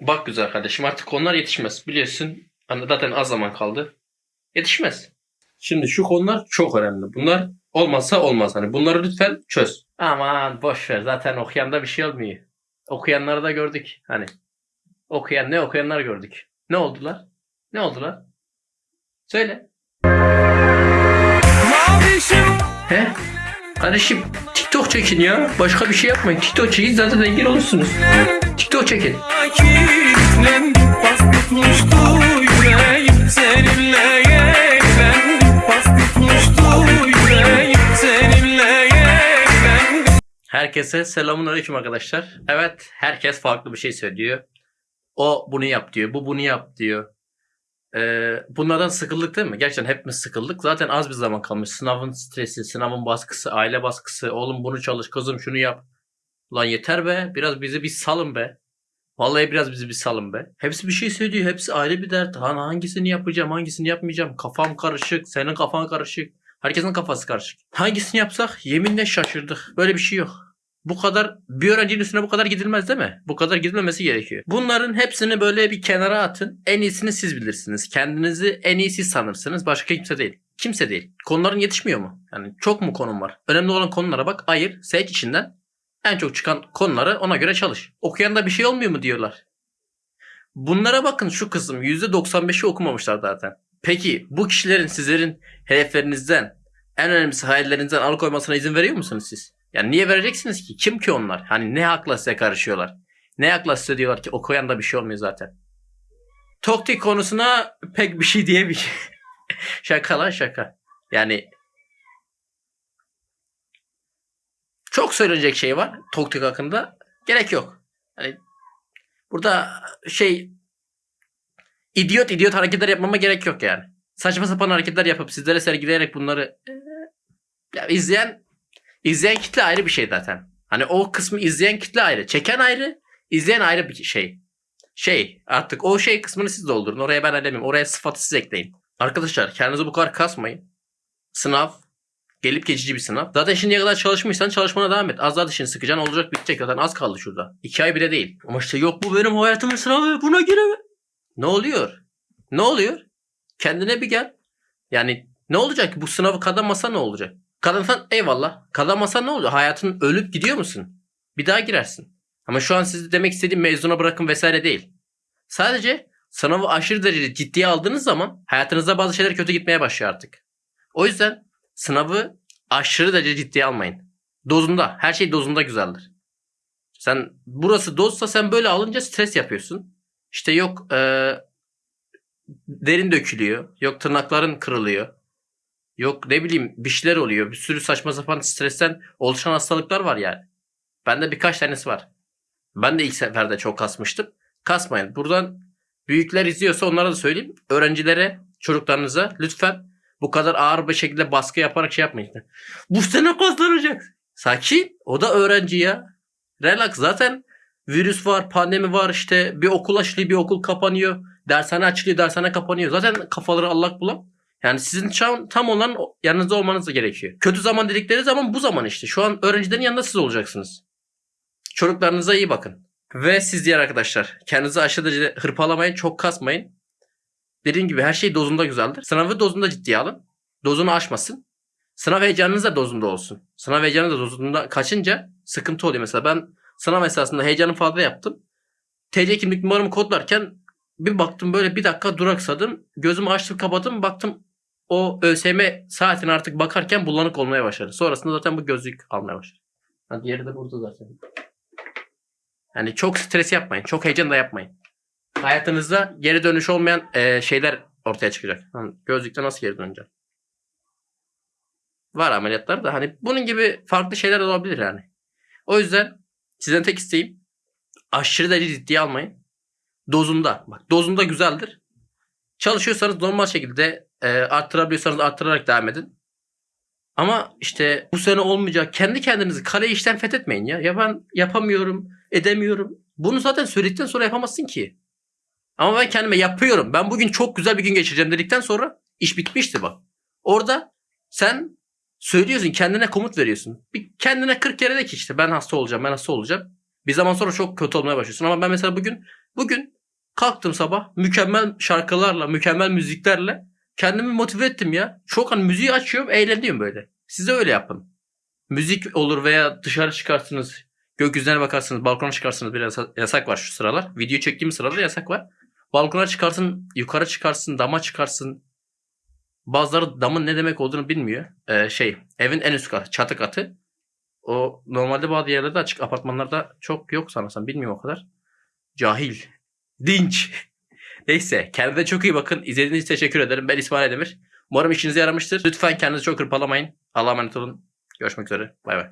Bak güzel kardeşim artık konular yetişmez. Biliyorsun hani zaten az zaman kaldı. Yetişmez. Şimdi şu konular çok önemli. Bunlar olmazsa olmaz. Hani bunları lütfen çöz. Aman boş ver. Zaten okuyanda bir şey olmuyor. Okuyanları da gördük. Hani okuyan ne okuyanlar gördük. Ne oldular? Ne oldular? Söyle. He? Kardeşim TikTok çekin ya. Başka bir şey yapmayın. TikTok çekin zaten zengin olursunuz. TikTok çekin. Herkese selamun aleyküm arkadaşlar. Evet herkes farklı bir şey söylüyor. O bunu yap diyor. Bu bunu yap diyor. Ee, bunlardan sıkıldık değil mi? Gerçekten hepimiz sıkıldık. Zaten az bir zaman kalmış. Sınavın stresi, sınavın baskısı, aile baskısı. Oğlum bunu çalış, kızım şunu yap. Lan yeter be. Biraz bizi bir salın be. Vallahi biraz bizi bir salın be. Hepsi bir şey söylüyor. Hepsi ayrı bir dert. Hani hangisini yapacağım, hangisini yapmayacağım. Kafam karışık. Senin kafan karışık. Herkesin kafası karışık. Hangisini yapsak yeminle şaşırdık. Böyle bir şey yok. Bu kadar bir öğrencinin üstüne bu kadar gidilmez değil mi? Bu kadar gidilmemesi gerekiyor. Bunların hepsini böyle bir kenara atın. En iyisini siz bilirsiniz. Kendinizi en iyi siz sanırsınız. Başka kimse değil. Kimse değil. Konuların yetişmiyor mu? Yani çok mu konum var? Önemli olan konulara bak. Ayır. Seç içinden. En çok çıkan konuları ona göre çalış. Okuyanda bir şey olmuyor mu diyorlar. Bunlara bakın şu kısım %95'i okumamışlar zaten. Peki bu kişilerin sizlerin hedeflerinizden en önemlisi hayallerinizden alıkoymasına izin veriyor musunuz siz? Yani niye vereceksiniz ki? Kim ki onlar? Hani ne hakla size karışıyorlar? Ne hakla size diyorlar ki okuyan da bir şey olmuyor zaten. Toktik konusuna pek bir şey diyemeyeceğim. şaka lan şaka. Yani çok söylenecek şey var Toktik hakkında. Gerek yok. Hani burada şey idiot idiot hareketler yapmama gerek yok yani. Saçma sapan hareketler yapıp sizlere sergileyerek bunları eee, ya izleyen izleyen kitle ayrı bir şey zaten. Hani o kısmı izleyen kitle ayrı. Çeken ayrı, izleyen ayrı bir şey. Şey artık o şey kısmını siz doldurun. Oraya ben edemem. Oraya sıfatı siz ekleyin. Arkadaşlar kendinizi bu kadar kasmayın. Sınav gelip geçici bir sınav. Zaten şimdiye kadar çalışmışsan çalışmana devam et. Az daha dişini sıkacaksın olacak bitecek. Zaten az kaldı şurada. İki ay bile değil. Ama işte yok bu benim hayatımın sınavı buna giremem. Ne oluyor? Ne oluyor? Kendine bir gel. Yani ne olacak ki bu sınavı kazanmasa ne olacak? Kazansan eyvallah. Kazanmasan ne oluyor? Hayatın ölüp gidiyor musun? Bir daha girersin. Ama şu an sizi demek istediğim mezuna bırakın vesaire değil. Sadece sınavı aşırı derecede ciddiye aldığınız zaman hayatınızda bazı şeyler kötü gitmeye başlıyor artık. O yüzden sınavı aşırı derece ciddiye almayın. Dozunda. Her şey dozunda güzeldir. Sen burası dozsa sen böyle alınca stres yapıyorsun. İşte yok eee, derin dökülüyor. Yok tırnakların kırılıyor. Yok ne bileyim bir şeyler oluyor. Bir sürü saçma sapan stresten oluşan hastalıklar var yani. Bende birkaç tanesi var. Ben de ilk seferde çok kasmıştım. Kasmayın. Buradan büyükler izliyorsa onlara da söyleyeyim. Öğrencilere, çocuklarınıza lütfen bu kadar ağır bir şekilde baskı yaparak şey yapmayın. Bu sene kazanacak. Sakin. O da öğrenci ya. Relax. Zaten virüs var, pandemi var işte bir okul açılıyor, bir okul kapanıyor. Dershane açılıyor, dershane kapanıyor. Zaten kafaları allak bulan. Yani sizin tam, tam olan yanınızda olmanız da gerekiyor. Kötü zaman dedikleri zaman bu zaman işte. Şu an öğrencilerin yanında siz olacaksınız. Çocuklarınıza iyi bakın. Ve siz diğer arkadaşlar kendinizi aşırı derecede hırpalamayın, çok kasmayın. Dediğim gibi her şey dozunda güzeldir. Sınavı dozunda ciddiye alın. Dozunu aşmasın. Sınav heyecanınız da dozunda olsun. Sınav heyecanı da dozunda kaçınca sıkıntı oluyor. Mesela ben sınav esasında heyecanı fazla yaptım. TC kimlik numaramı kodlarken bir baktım böyle bir dakika duraksadım. Gözümü açtım kapadım baktım o ÖSYM saatine artık bakarken bulanık olmaya başladı. Sonrasında zaten bu gözlük almaya başladı. Ha, diğeri de burada zaten. Yani çok stres yapmayın. Çok heyecan da yapmayın. Hayatınızda geri dönüş olmayan eee, şeyler ortaya çıkacak. Lan gözlükte nasıl geri döneceğim? Var ameliyatlar da hani bunun gibi farklı şeyler olabilir yani. O yüzden sizden tek isteğim aşırı derece ciddiye almayın. Dozunda. Bak dozunda güzeldir. Çalışıyorsanız normal şekilde e, arttırabiliyorsanız arttırarak devam edin. Ama işte bu sene olmayacak. Kendi kendinizi kale işten fethetmeyin ya. Ya ben yapamıyorum, edemiyorum. Bunu zaten söyledikten sonra yapamazsın ki. Ama ben kendime yapıyorum. Ben bugün çok güzel bir gün geçireceğim dedikten sonra iş bitmişti bak. Orada sen söylüyorsun, kendine komut veriyorsun. Bir kendine 40 kere de ki işte ben hasta olacağım, ben hasta olacağım. Bir zaman sonra çok kötü olmaya başlıyorsun. Ama ben mesela bugün Bugün kalktım sabah mükemmel şarkılarla, mükemmel müziklerle kendimi motive ettim ya. Çok hani müziği açıyorum, eğleniyorum böyle. Siz de öyle yapın. Müzik olur veya dışarı çıkarsınız, gökyüzüne bakarsınız, balkona çıkarsınız. Bir yasa- yasak var şu sıralar. Video çektiğim sırada yasak var. Balkona çıkarsın, yukarı çıkarsın, dama çıkarsın. Bazıları damın ne demek olduğunu bilmiyor. Ee, şey, evin en üst katı, çatı katı. O normalde bazı yerlerde açık apartmanlarda çok yok sanırsam. Bilmiyorum o kadar. Cahil. Dinç. Neyse kendinize çok iyi bakın. İzlediğiniz için teşekkür ederim. Ben İsmail Demir. Umarım işinize yaramıştır. Lütfen kendinizi çok hırpalamayın. Allah'a emanet olun. Görüşmek üzere. Bay bay.